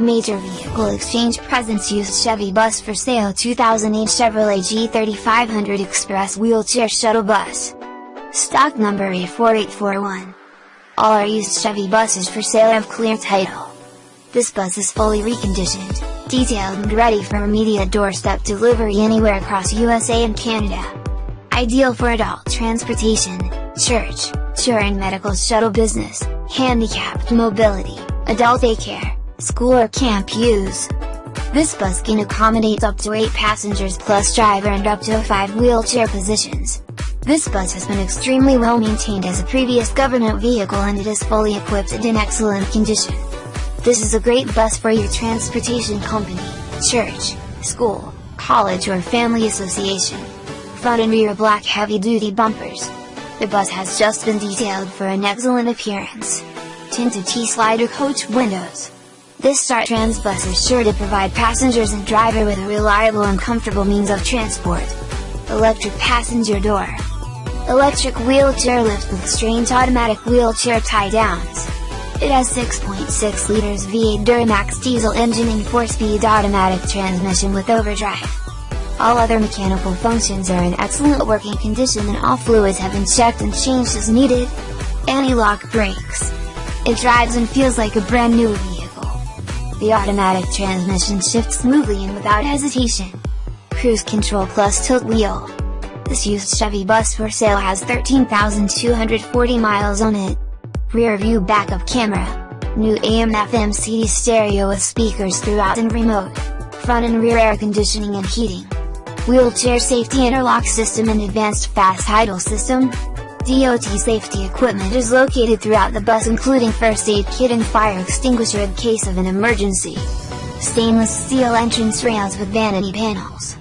Major Vehicle Exchange presents used Chevy bus for sale 2008 Chevrolet G3500 Express Wheelchair Shuttle Bus. Stock number A4841. All our used Chevy buses for sale have clear title. This bus is fully reconditioned, detailed and ready for immediate doorstep delivery anywhere across USA and Canada. Ideal for adult transportation, church, touring medical shuttle business, handicapped mobility, adult daycare, school or camp use. This bus can accommodate up to 8 passengers plus driver and up to 5 wheelchair positions. This bus has been extremely well maintained as a previous government vehicle and it is fully equipped and in excellent condition. This is a great bus for your transportation company, church, school, college or family association. Front and rear black heavy-duty bumpers. The bus has just been detailed for an excellent appearance. Tinted T-slider coach windows. This StarTrans bus is sure to provide passengers and driver with a reliable and comfortable means of transport. Electric passenger door. Electric wheelchair lift with strange automatic wheelchair tie downs. It has 6.6 liters V8 Duramax diesel engine and 4-speed automatic transmission with overdrive. All other mechanical functions are in excellent working condition and all fluids have been checked and changed as needed. Anti-lock brakes. It drives and feels like a brand new. The automatic transmission shifts smoothly and without hesitation. Cruise control plus tilt wheel. This used Chevy bus for sale has 13,240 miles on it. Rear view backup camera. New AM FM CD stereo with speakers throughout and remote. Front and rear air conditioning and heating. Wheelchair safety interlock system and advanced fast idle system, DOT safety equipment is located throughout the bus including first aid kit and fire extinguisher in case of an emergency. Stainless steel entrance rails with vanity panels.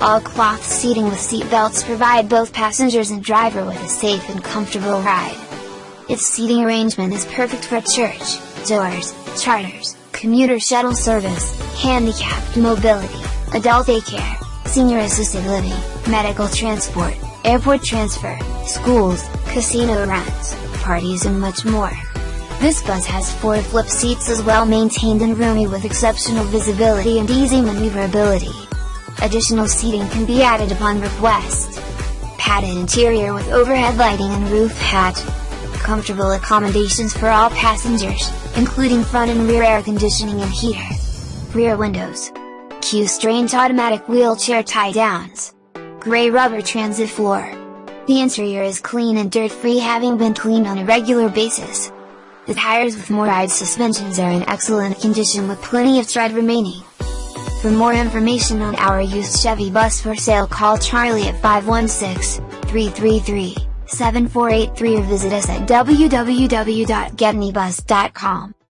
All cloth seating with seat belts provide both passengers and driver with a safe and comfortable ride. Its seating arrangement is perfect for church, doors, charters, commuter shuttle service, handicapped mobility, adult daycare, senior assisted living, medical transport, airport transfer, schools, casino runs, parties and much more. This bus has four flip seats as well maintained and roomy with exceptional visibility and easy maneuverability. Additional seating can be added upon request. Padded interior with overhead lighting and roof hatch. Comfortable accommodations for all passengers, including front and rear air conditioning and heater. Rear windows. Q'Straint automatic wheelchair tie gray rubber transit floor. The interior is clean and dirt-free having been cleaned on a regular basis. The tires with MORryde suspensions are in excellent condition with plenty of tread remaining. For more information on our used Chevy bus for sale call Charlie at 516-333-7483 or visit us at www.getanybus.com.